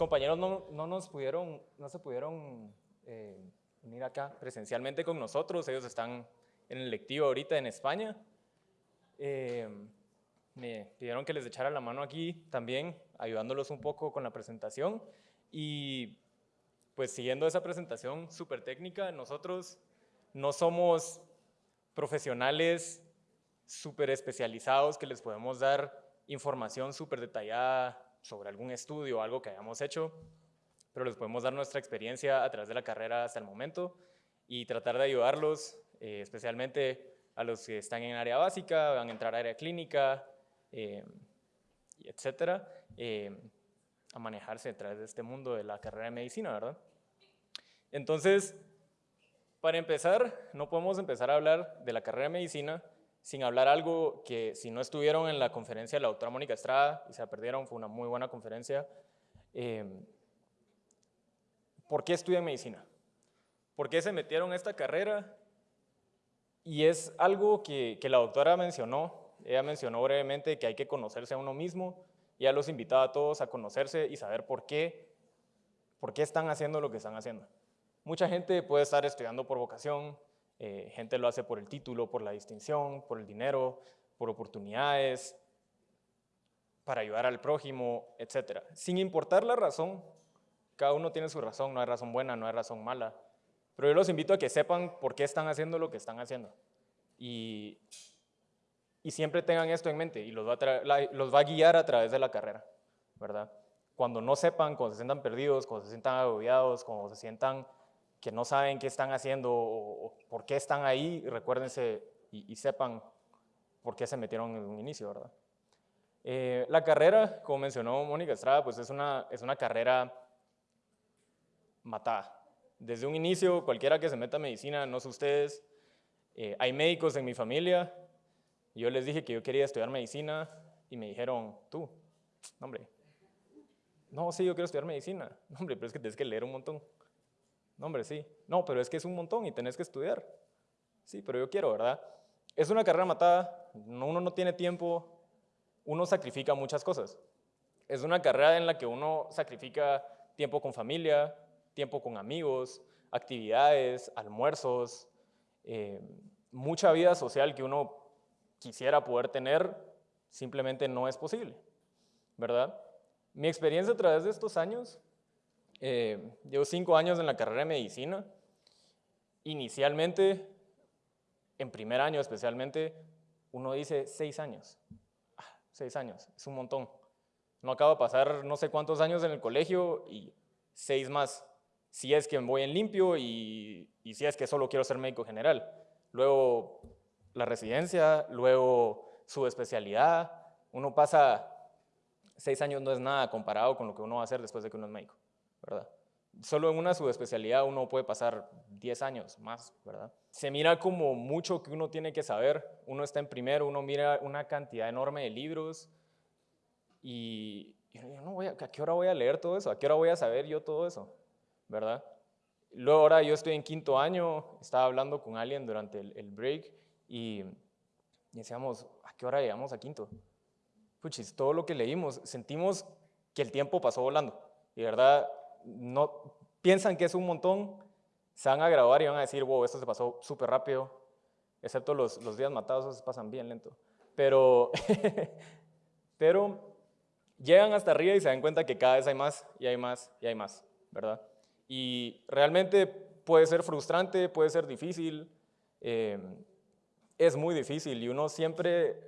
compañeros no, no, nos pudieron, no se pudieron eh, unir acá presencialmente con nosotros, ellos están en el lectivo ahorita en España. Eh, me pidieron que les echara la mano aquí también, ayudándolos un poco con la presentación. Y pues siguiendo esa presentación súper técnica, nosotros no somos profesionales súper especializados que les podemos dar información súper detallada sobre algún estudio o algo que hayamos hecho, pero les podemos dar nuestra experiencia a través de la carrera hasta el momento y tratar de ayudarlos, eh, especialmente a los que están en área básica, van a entrar a área clínica, eh, etcétera, eh, a manejarse a través de este mundo de la carrera de medicina, ¿verdad? Entonces, para empezar, no podemos empezar a hablar de la carrera de medicina sin hablar algo que si no estuvieron en la conferencia de la doctora Mónica Estrada y se la perdieron, fue una muy buena conferencia. Eh, ¿Por qué estudian medicina? ¿Por qué se metieron a esta carrera? Y es algo que, que la doctora mencionó, ella mencionó brevemente que hay que conocerse a uno mismo, y ella los invitaba a todos a conocerse y saber por qué, por qué están haciendo lo que están haciendo. Mucha gente puede estar estudiando por vocación, eh, gente lo hace por el título, por la distinción, por el dinero, por oportunidades, para ayudar al prójimo, etc. Sin importar la razón, cada uno tiene su razón, no hay razón buena, no hay razón mala, pero yo los invito a que sepan por qué están haciendo lo que están haciendo. Y, y siempre tengan esto en mente y los va, a los va a guiar a través de la carrera, ¿verdad? Cuando no sepan, cuando se sientan perdidos, cuando se sientan agobiados, cuando se sientan que no saben qué están haciendo o, por qué están ahí, recuérdense y, sepan por qué se metieron en un inicio, ¿verdad? Eh, la carrera, como mencionó Mónica Estrada, pues es una, es una carrera matada. Desde un inicio, cualquiera que se meta a medicina, no sé ustedes, eh, hay médicos en mi familia, yo les dije que yo quería estudiar medicina y me dijeron, tú, hombre, no, sí, yo quiero estudiar medicina. hombre, pero es que tienes que leer un montón. No, hombre, sí. No, pero es que es un montón y tenés que estudiar. Sí, pero yo quiero, ¿verdad? Es una carrera matada, uno no tiene tiempo, uno sacrifica muchas cosas. Es una carrera en la que uno sacrifica tiempo con familia, tiempo con amigos, actividades, almuerzos, eh, mucha vida social que uno quisiera poder tener, simplemente no es posible, ¿verdad? Mi experiencia a través de estos años eh, llevo cinco años en la carrera de medicina. Inicialmente, en primer año especialmente, uno dice seis años. Ah, seis años, es un montón. No acabo de pasar no sé cuántos años en el colegio y seis más. Si es que voy en limpio y, y si es que solo quiero ser médico general. Luego la residencia, luego su especialidad. Uno pasa seis años no es nada comparado con lo que uno va a hacer después de que uno es médico. ¿Verdad? Solo en una subespecialidad uno puede pasar 10 años más, ¿verdad? Se mira como mucho que uno tiene que saber. Uno está en primero, uno mira una cantidad enorme de libros y yo no voy a, ¿a qué hora voy a leer todo eso? ¿A qué hora voy a saber yo todo eso? ¿Verdad? Luego ahora yo estoy en quinto año, estaba hablando con alguien durante el, break y, decíamos, ¿a qué hora llegamos a quinto? Puchis, todo lo que leímos, sentimos que el tiempo pasó volando. Y verdad, no, piensan que es un montón, se van a grabar y van a decir, wow, esto se pasó súper rápido, excepto los, los, días matados, esos pasan bien lento. Pero, pero llegan hasta arriba y se dan cuenta que cada vez hay más y hay más y hay más, ¿verdad? Y realmente puede ser frustrante, puede ser difícil, eh, es muy difícil y uno siempre,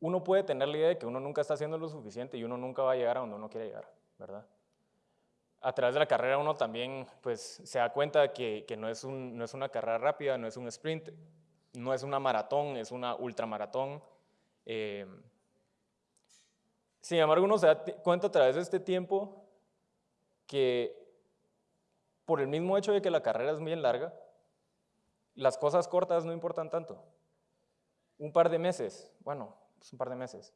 uno puede tener la idea de que uno nunca está haciendo lo suficiente y uno nunca va a llegar a donde uno quiere llegar, ¿verdad? A través de la carrera uno también pues, se da cuenta que, que no, es un, no es una carrera rápida, no es un sprint, no es una maratón, es una ultramaratón. Eh, sin embargo, uno se da cuenta a través de este tiempo que por el mismo hecho de que la carrera es bien larga, las cosas cortas no importan tanto. Un par de meses, bueno, es un par de meses,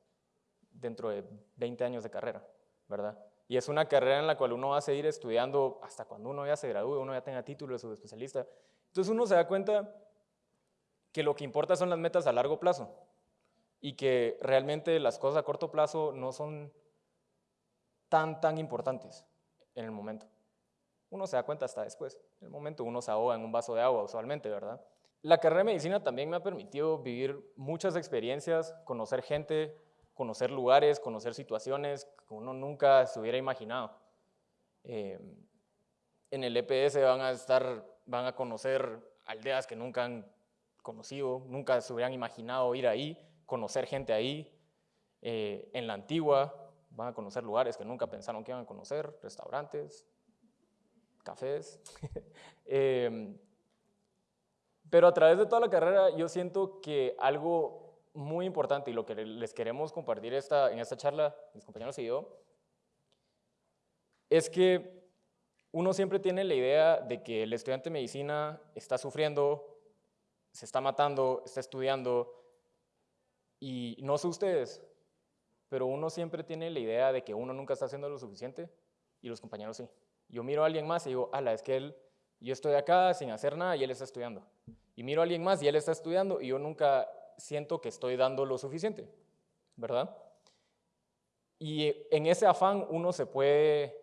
dentro de 20 años de carrera, ¿verdad? Y es una carrera en la cual uno va a seguir estudiando hasta cuando uno ya se gradúe, uno ya tenga título de subespecialista. Entonces uno se da cuenta que lo que importa son las metas a largo plazo y que realmente las cosas a corto plazo no son, tan, tan importantes en el momento. Uno se da cuenta hasta después. En el momento uno se ahoga en un vaso de agua usualmente, ¿verdad? La carrera de medicina también me ha permitido vivir muchas experiencias, conocer gente, conocer lugares, conocer situaciones que uno nunca se hubiera imaginado. Eh, en el EPS van a estar, van a conocer aldeas que nunca han conocido, nunca se hubieran imaginado ir ahí, conocer gente ahí. Eh, en la antigua van a conocer lugares que nunca pensaron que iban a conocer, restaurantes, cafés. eh, pero a través de toda la carrera yo siento que algo muy importante y lo que les queremos compartir esta, en esta charla, mis compañeros y yo, es que uno siempre tiene la idea de que el estudiante de medicina está sufriendo, se está matando, está estudiando, y no sé ustedes, pero uno siempre tiene la idea de que uno nunca está haciendo lo suficiente y los compañeros sí. Yo miro a alguien más y digo, ala, es que él, yo estoy acá sin hacer nada y él está estudiando y miro a alguien más y él está estudiando y yo nunca siento que estoy dando lo suficiente, ¿verdad? Y en ese afán uno se puede,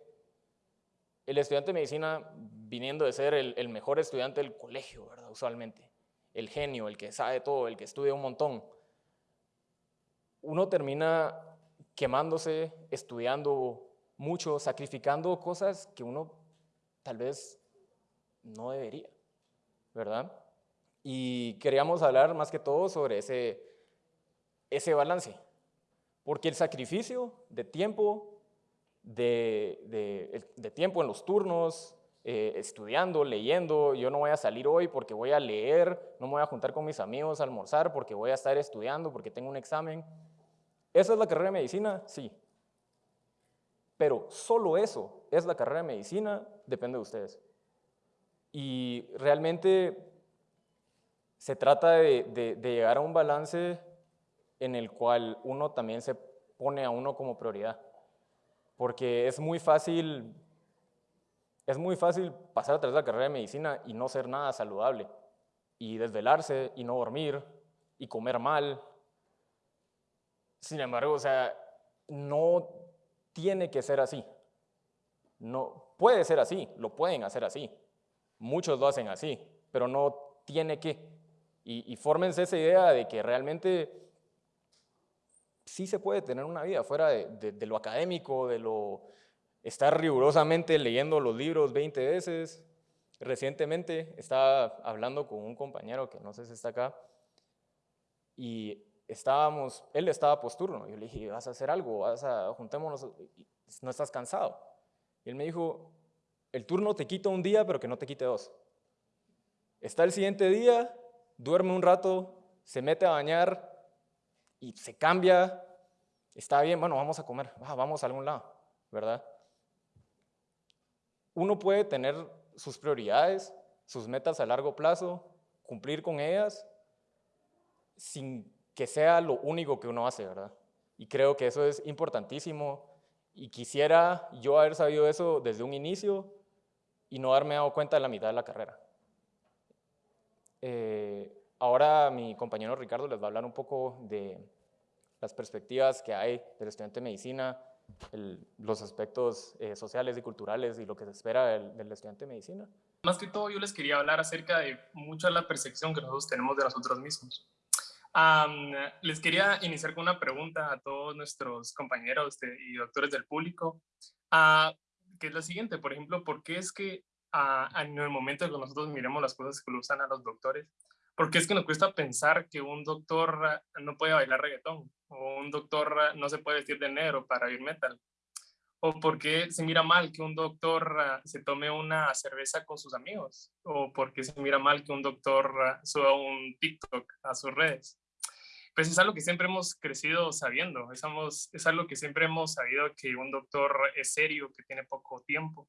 el estudiante de medicina viniendo de ser el, mejor estudiante del colegio, ¿verdad? Usualmente, el genio, el que sabe todo, el que estudia un montón, uno termina quemándose, estudiando mucho, sacrificando cosas que uno tal vez no debería, ¿verdad? Y queríamos hablar más que todo sobre ese, ese balance. Porque el sacrificio de tiempo, de, de, tiempo en los turnos, eh, estudiando, leyendo, yo no voy a salir hoy porque voy a leer, no me voy a juntar con mis amigos a almorzar porque voy a estar estudiando, porque tengo un examen. ¿Esa es la carrera de medicina? Sí. Pero solo eso es la carrera de medicina, depende de ustedes. Y realmente se trata de, llegar a un balance en el cual uno también se pone a uno como prioridad. Porque es muy fácil, es muy fácil pasar a través de la carrera de medicina y no ser nada saludable. Y desvelarse y no dormir y comer mal. Sin embargo, o sea, no tiene que ser así. No, puede ser así, lo pueden hacer así. Muchos lo hacen así, pero no tiene que. Y, fórmense esa idea de que realmente sí se puede tener una vida fuera de, lo académico, de lo estar rigurosamente leyendo los libros 20 veces. Recientemente estaba hablando con un compañero que no sé si está acá y estábamos, él estaba posturno. Yo le dije, vas a hacer algo, vas a, juntémonos, no estás cansado. Y él me dijo, el turno te quita un día, pero que no te quite dos. Está el siguiente día duerme un rato, se mete a bañar y se cambia, está bien, bueno, vamos a comer, ah, vamos a algún lado, ¿verdad? Uno puede tener sus prioridades, sus metas a largo plazo, cumplir con ellas, sin que sea lo único que uno hace, ¿verdad? Y creo que eso es importantísimo y quisiera yo haber sabido eso desde un inicio y no haberme dado cuenta de la mitad de la carrera. Eh, ahora mi compañero Ricardo les va a hablar un poco de las perspectivas que hay del estudiante de medicina, los aspectos eh, sociales y culturales y lo que se espera del, estudiante de medicina. Más que todo yo les quería hablar acerca de mucha la percepción que nosotros tenemos de nosotros mismos. les quería iniciar con una pregunta a todos nuestros compañeros y doctores del público, uh, que es la siguiente, por ejemplo, ¿por qué es que en el momento en que nosotros miremos las cosas que lo usan a los doctores, porque es que nos cuesta pensar que un doctor no puede bailar reggaetón, o un doctor no se puede vestir de negro para ir metal, o porque se mira mal que un doctor se tome una cerveza con sus amigos, o porque se mira mal que un doctor suba un TikTok a sus redes. Pues es algo que siempre hemos crecido sabiendo, es, es algo que siempre hemos sabido que un doctor es serio, que tiene poco tiempo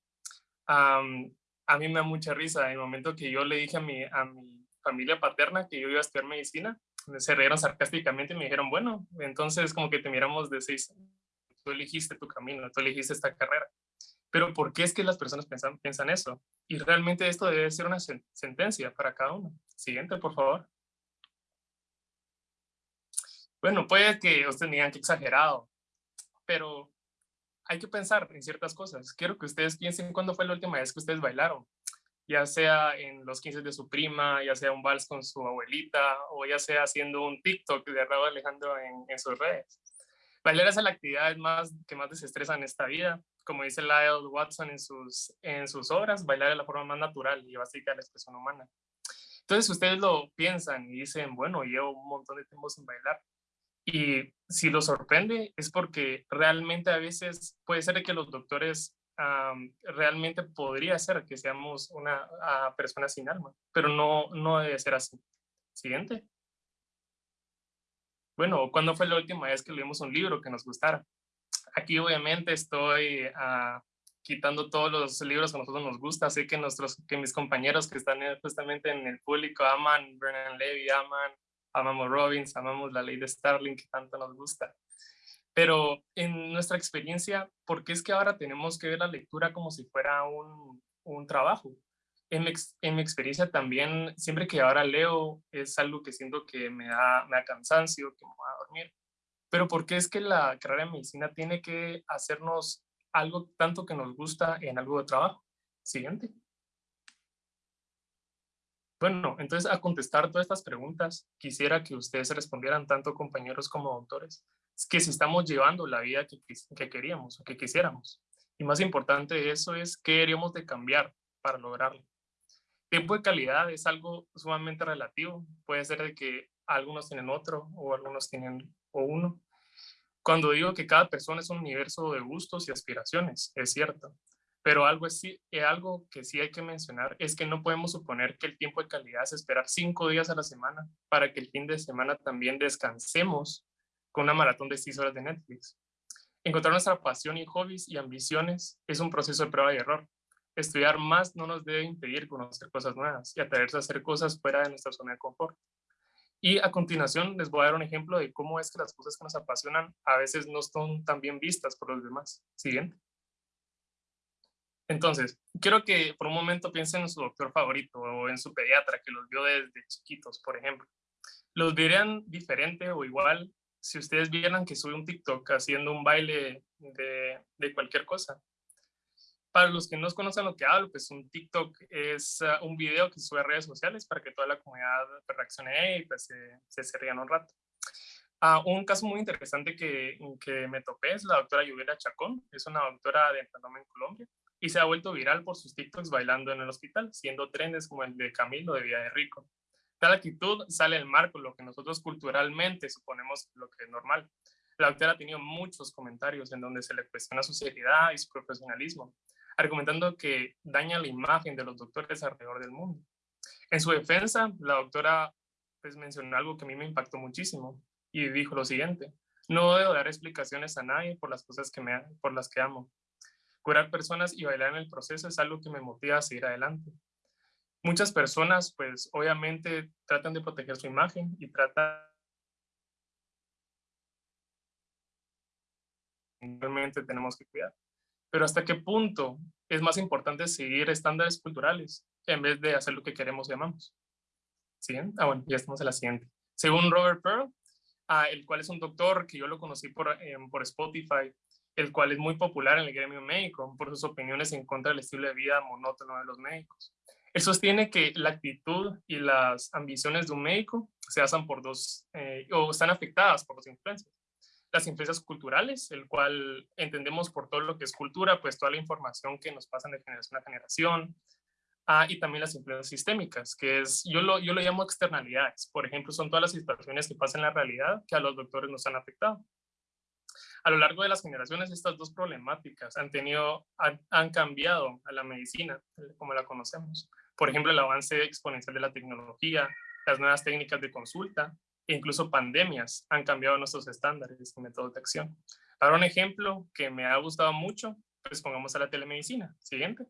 a mí me da mucha risa. En el momento que yo le dije a mi, a mi familia paterna que yo iba a estudiar medicina, se rieron sarcásticamente y me dijeron, bueno, entonces como que te miramos de seis, tú elegiste tu camino, tú elegiste esta carrera. Pero ¿por qué es que las personas piensan, piensan eso? Y realmente esto debe ser una sentencia para cada uno. Siguiente, por favor. Bueno, puede que ustedes digan que exagerado, pero hay que pensar en ciertas cosas. Quiero que ustedes piensen cuándo fue la última vez que ustedes bailaron, ya sea en los 15 de su prima, ya sea un vals con su abuelita, o ya sea haciendo un TikTok de Raúl Alejandro en, sus redes. Bailar es la actividad más, que más desestresa en esta vida. Como dice Lyle Watson en sus, en sus obras, bailar es la forma más natural y básica de la expresión humana. Entonces ustedes lo piensan y dicen, bueno, llevo un montón de tiempo sin bailar. Y si lo sorprende es porque realmente a veces puede ser que los doctores realmente podría ser que seamos una uh, persona sin alma, pero no, no debe ser así. Siguiente. Bueno, ¿cuándo fue la última vez que leímos un libro que nos gustara? Aquí obviamente estoy uh, quitando todos los libros que a nosotros nos gusta. Sé que, nuestros, que mis compañeros que están justamente en el público aman Bernard Levy, aman amamos Robbins, amamos la ley de Starling que tanto nos gusta. Pero en nuestra experiencia, ¿por qué es que ahora tenemos que ver la lectura como si fuera un, un trabajo? En mi, en mi, experiencia también, siempre que ahora leo, es algo que siento que me da, me da cansancio, que me va a dormir. Pero ¿por qué es que la carrera de medicina tiene que hacernos algo tanto que nos gusta en algo de trabajo? Siguiente. Bueno, entonces a contestar todas estas preguntas, quisiera que ustedes respondieran tanto compañeros como doctores, que si estamos llevando la vida que, que queríamos o que quisiéramos. Y más importante de eso es qué deberíamos de cambiar para lograrlo. Tiempo de calidad es algo sumamente relativo. Puede ser de que algunos tienen otro o algunos tienen o uno. Cuando digo que cada persona es un universo de gustos y aspiraciones, es cierto. Pero algo, es, eh, algo que sí hay que mencionar es que no podemos suponer que el tiempo de calidad es esperar cinco días a la semana para que el fin de semana también descansemos con una maratón de seis horas de Netflix. Encontrar nuestra pasión y hobbies y ambiciones es un proceso de prueba y error. Estudiar más no nos debe impedir conocer cosas nuevas y atreverse a hacer cosas fuera de nuestra zona de confort. Y a continuación les voy a dar un ejemplo de cómo es que las cosas que nos apasionan a veces no son tan bien vistas por los demás. Siguiente. Entonces, quiero que por un momento piensen en su doctor favorito o en su pediatra que los vio desde chiquitos, por ejemplo. ¿Los verían diferente o igual si ustedes vieran que sube un TikTok haciendo un baile de, de cualquier cosa? Para los que no conocen lo que hablo, pues un TikTok es uh, un video que sube a redes sociales para que toda la comunidad reaccione y pues se, se, rían un rato. Uh, un caso muy interesante que, que me topé es la doctora Lluvia Chacón, es una doctora de enfermedad en Colombia y se ha vuelto viral por sus TikToks bailando en el hospital, siendo trenes como el de Camilo de Vida de Rico. Tal actitud sale del marco, lo que nosotros culturalmente suponemos lo que es normal. La doctora ha tenido muchos comentarios en donde se le cuestiona su seriedad y su profesionalismo, argumentando que daña la imagen de los doctores alrededor del mundo. En su defensa, la doctora pues, mencionó algo que a mí me impactó muchísimo y dijo lo siguiente, no debo dar explicaciones a nadie por las cosas que me, por las que amo curar personas y bailar en el proceso es algo que me motiva a seguir adelante. Muchas personas, pues obviamente tratan de proteger su imagen y tratan realmente tenemos que cuidar. Pero hasta qué punto es más importante seguir estándares culturales en vez de hacer lo que queremos y amamos. ¿Sí? Ah, bueno, ya estamos en la siguiente. Según Robert Pearl, ah, el cual es un doctor que yo lo conocí por, eh, por Spotify, el cual es muy popular en el gremio médico por sus opiniones en contra del estilo de vida monótono de los médicos. Él sostiene que la actitud y las ambiciones de un médico se basan por dos, eh, o están afectadas por dos influencias. Las influencias culturales, el cual entendemos por todo lo que es cultura, pues toda la información que nos pasan de generación a generación, ah, y también las influencias sistémicas, que es, yo lo, yo lo llamo externalidades. Por ejemplo, son todas las situaciones que pasan en la realidad que a los doctores nos han afectado. A lo largo de las generaciones, estas dos problemáticas han, tenido, han, cambiado a la medicina como la conocemos. Por ejemplo, el avance exponencial de la tecnología, las nuevas técnicas de consulta e incluso pandemias han cambiado nuestros estándares y métodos de acción. Para un ejemplo que me ha gustado mucho, pues pongamos a la telemedicina. Siguiente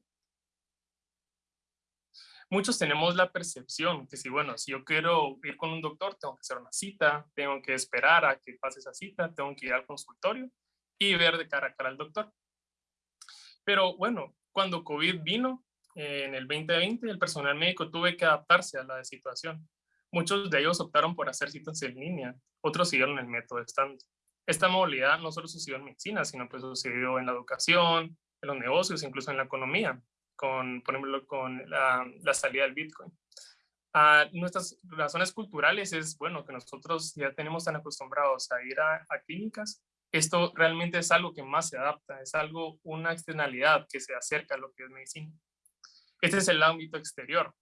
muchos tenemos la percepción que si, bueno, si yo quiero ir con un doctor, tengo que hacer una cita, tengo que esperar a que pase esa cita, tengo que ir al consultorio y ver de cara a cara al doctor. Pero bueno, cuando COVID vino eh, en el 2020, el personal médico tuve que adaptarse a la situación. Muchos de ellos optaron por hacer citas en línea, otros siguieron el método estándar. Esta movilidad no solo sucedió en medicina, sino pues sucedió en la educación, en los negocios, incluso en la economía, con, por ejemplo, con la, la salida del Bitcoin. a nuestras razones culturales es, bueno, que nosotros ya tenemos tan acostumbrados a ir a, clínicas, esto realmente es algo que más se adapta, es algo, una externalidad que se acerca a lo que es medicina. Este es el ámbito exterior.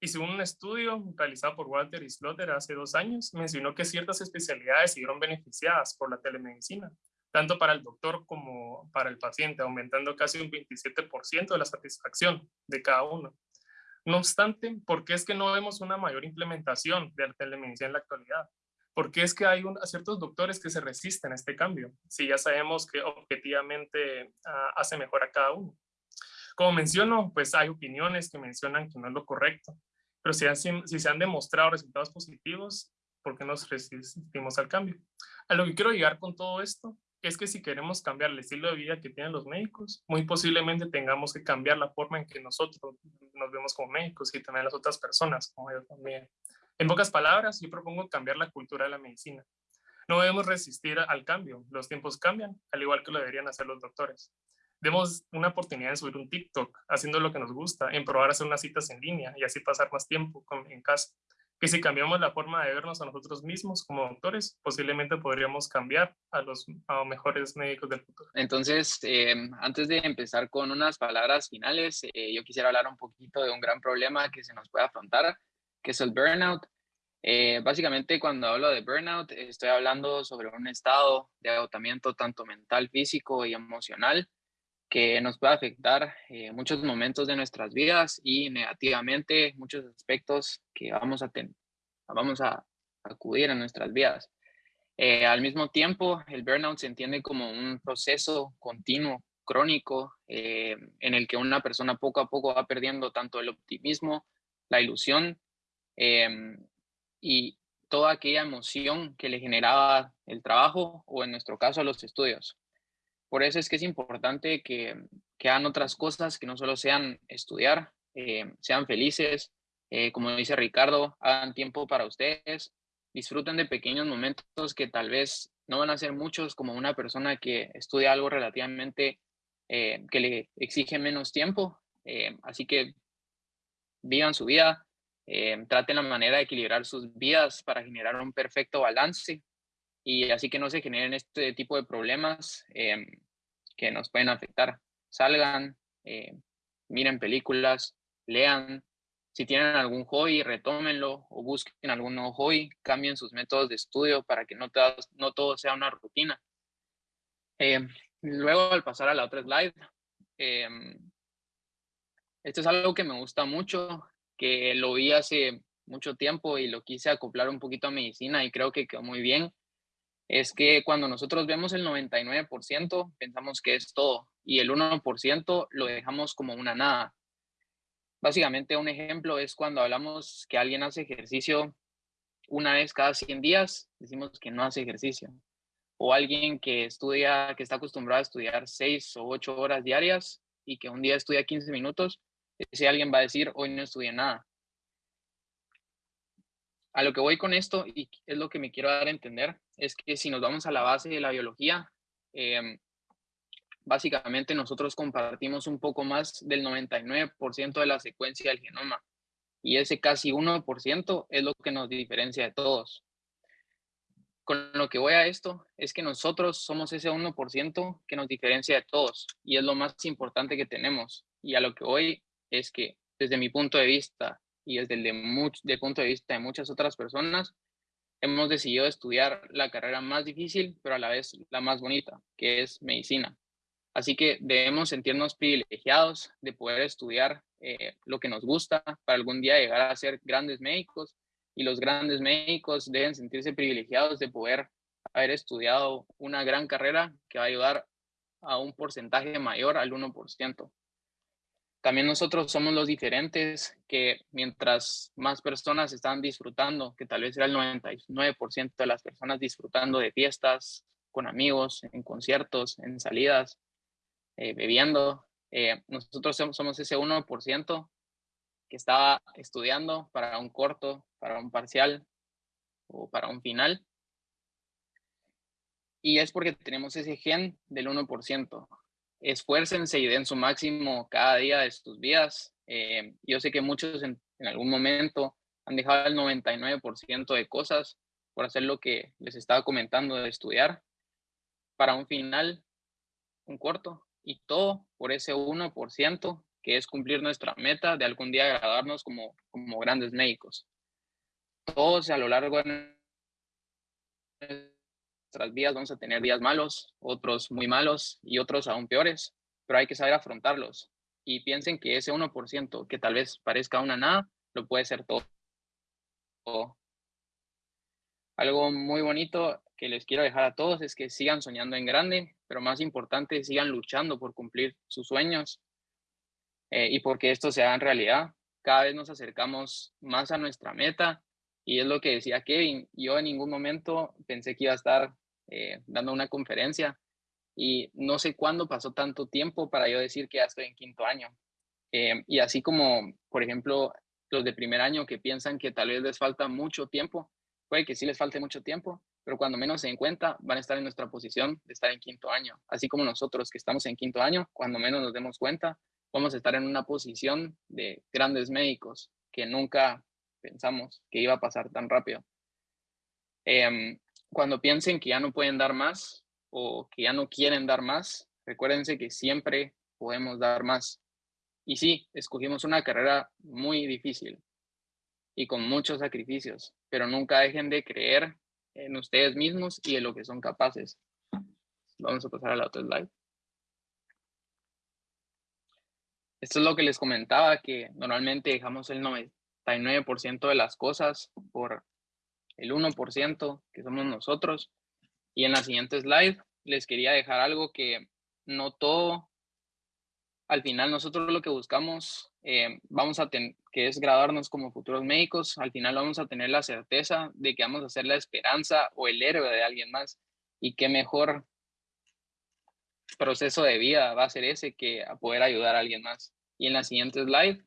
Y según un estudio realizado por Walter Islotter hace dos años, mencionó que ciertas especialidades se vieron beneficiadas por la telemedicina, tanto para el doctor como para el paciente, aumentando casi un 27% de la satisfacción de cada uno. No obstante, ¿por qué es que no vemos una mayor implementación de la telemedicina en la actualidad? ¿Por qué es que hay ciertos doctores que se resisten a este cambio? Si ya sabemos que objetivamente uh, hace mejor a cada uno. Como menciono, pues hay opiniones que mencionan que no es lo correcto, pero si, si se han demostrado resultados positivos, ¿por qué nos resistimos al cambio? A lo que quiero llegar con todo esto es que si queremos cambiar el estilo de vida que tienen los médicos, muy posiblemente tengamos que cambiar la forma en que nosotros nos vemos como médicos y también las otras personas, como yo también. En pocas palabras, yo propongo cambiar la cultura de la medicina. No debemos resistir al cambio, los tiempos cambian, al igual que lo deberían hacer los doctores demos una oportunidad de subir un TikTok haciendo lo que nos gusta, en probar hacer unas citas en línea y así pasar más tiempo en casa. Que si cambiamos la forma de vernos a nosotros mismos como doctores, posiblemente podríamos cambiar a los mejores médicos del futuro. Entonces, eh, antes de empezar con unas palabras finales, eh, yo quisiera hablar un poquito de un gran problema que se nos puede afrontar, que es el burnout. Eh, básicamente, cuando hablo de burnout, estoy hablando sobre un estado de agotamiento tanto mental, físico y emocional que nos puede afectar eh, muchos momentos de nuestras vidas y negativamente muchos aspectos que vamos a, tener, vamos a acudir a nuestras vidas. Eh, al mismo tiempo, el burnout se entiende como un proceso continuo, crónico, eh, en el que una persona poco a poco va perdiendo tanto el optimismo, la ilusión em, y toda aquella emoción que le generaba el trabajo o en nuestro caso los estudios. Por eso es que es importante que, hagan otras cosas que no solo sean estudiar, eh, sean felices, eh, como dice Ricardo, hagan tiempo para ustedes, disfruten de pequeños momentos que tal vez no van a ser muchos como una persona que estudia algo relativamente eh, que le exige menos tiempo. así que vivan su vida, traten la manera de equilibrar sus vidas para generar un perfecto balance y así que no se generen este tipo de problemas em, que nos pueden afectar. Salgan, eh, miren películas, lean. Si tienen algún hobby, retómenlo o busquen algún nuevo hobby, cambien sus métodos de estudio para que no, no todo sea una rutina. Em, luego, al pasar a la otra slide, em, esto es algo que me gusta mucho, que lo vi hace mucho tiempo y lo quise acoplar un poquito a medicina y creo que quedó muy bien es que cuando nosotros vemos el 99%, pensamos que es todo y el 1% lo dejamos como una nada. Básicamente un ejemplo es cuando hablamos que alguien hace ejercicio una vez cada 100 días, decimos que no hace ejercicio. O alguien que estudia, que está acostumbrado a estudiar 6 o 8 horas diarias y que un día estudia 15 minutos, ese alguien va a decir, hoy no estudié nada a lo que voy con esto, y es lo que me quiero dar a entender, es que si nos vamos a la base de la biología, em, básicamente nosotros compartimos un poco más del 99% de la secuencia del genoma. Y ese casi 1% es lo que nos diferencia de todos. Con lo que voy a esto es que nosotros somos ese 1% que nos diferencia de todos y es lo más importante que tenemos. Y a lo que voy es que desde mi punto de vista y desde el de, punto de vista de muchas otras personas, hemos decidido estudiar la carrera más difícil, pero a la vez la más bonita, que es medicina. Así que debemos sentirnos privilegiados de poder estudiar eh, lo que nos gusta para algún día llegar a ser grandes médicos y los grandes médicos deben sentirse privilegiados de poder haber estudiado una gran carrera que va a ayudar a un porcentaje mayor al 1%. También nosotros somos los diferentes que mientras más personas están disfrutando, que tal vez era el 99% de las personas disfrutando de fiestas con amigos, en conciertos, en salidas, eh, bebiendo, eh, nosotros somos ese 1% que estaba estudiando para un corto, para un parcial o para un final. y es porque tenemos ese gen del 1%. Esfuércense y den su máximo cada día de sus vidas. Eh, yo sé que muchos en, algún momento han dejado el 99% de cosas por hacer lo que les estaba comentando de estudiar para un final, un corto, y todo por ese 1% que es cumplir nuestra meta de algún día graduarnos como, como grandes médicos. Todos a lo largo de nuestras vidas vamos a tener días malos, otros muy malos y otros aún peores, pero hay que saber afrontarlos. Y piensen que ese 1% que tal vez parezca una nada, lo puede ser todo. Algo muy bonito que les quiero dejar a todos es que sigan soñando en grande, pero más importante, sigan luchando por cumplir sus sueños eh, y porque esto sea en realidad. Cada vez nos acercamos más a nuestra meta y es lo que decía Kevin. Yo en ningún momento pensé que iba a estar eh, dando una conferencia y no sé cuándo pasó tanto tiempo para yo decir que ya estoy en quinto año. Eh, y así como, por ejemplo, los de primer año que piensan que tal vez les falta mucho tiempo, puede que sí les falte mucho tiempo, pero cuando menos se den cuenta van a estar en nuestra posición de estar en quinto año. Así como nosotros que estamos en quinto año, cuando menos nos demos cuenta, vamos a estar en una posición de grandes médicos que nunca pensamos que iba a pasar tan rápido. Em, cuando piensen que ya no pueden dar más o que ya no quieren dar más, recuérdense que siempre podemos dar más. Y sí, escogimos una carrera muy difícil y con muchos sacrificios, pero nunca dejen de creer en ustedes mismos y en lo que son capaces. Vamos a pasar a la otra slide. Esto es lo que les comentaba, que normalmente dejamos el 99% de las cosas por el 1% que somos nosotros. Y en la siguiente slide les quería dejar algo que no todo, al final nosotros lo que buscamos, eh, vamos a tener, que es graduarnos como futuros médicos, al final vamos a tener la certeza de que vamos a ser la esperanza o el héroe de alguien más. Y qué mejor proceso de vida va a ser ese que a poder ayudar a alguien más. Y en la siguiente slide,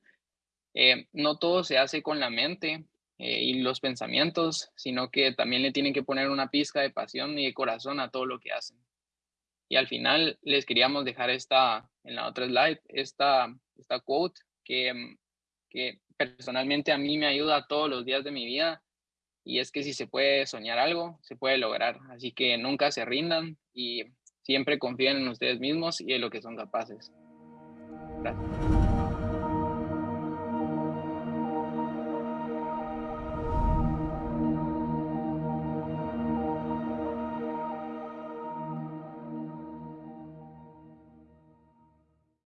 eh, no todo se hace con la mente eh, y los pensamientos, sino que también le tienen que poner una pizca de pasión y de corazón a todo lo que hacen. Y al final les queríamos dejar esta, en la otra slide, esta, esta quote que, que personalmente a mí me ayuda todos los días de mi vida y es que si se puede soñar algo, se puede lograr. Así que nunca se rindan y siempre confíen en ustedes mismos y en lo que son capaces. Gracias.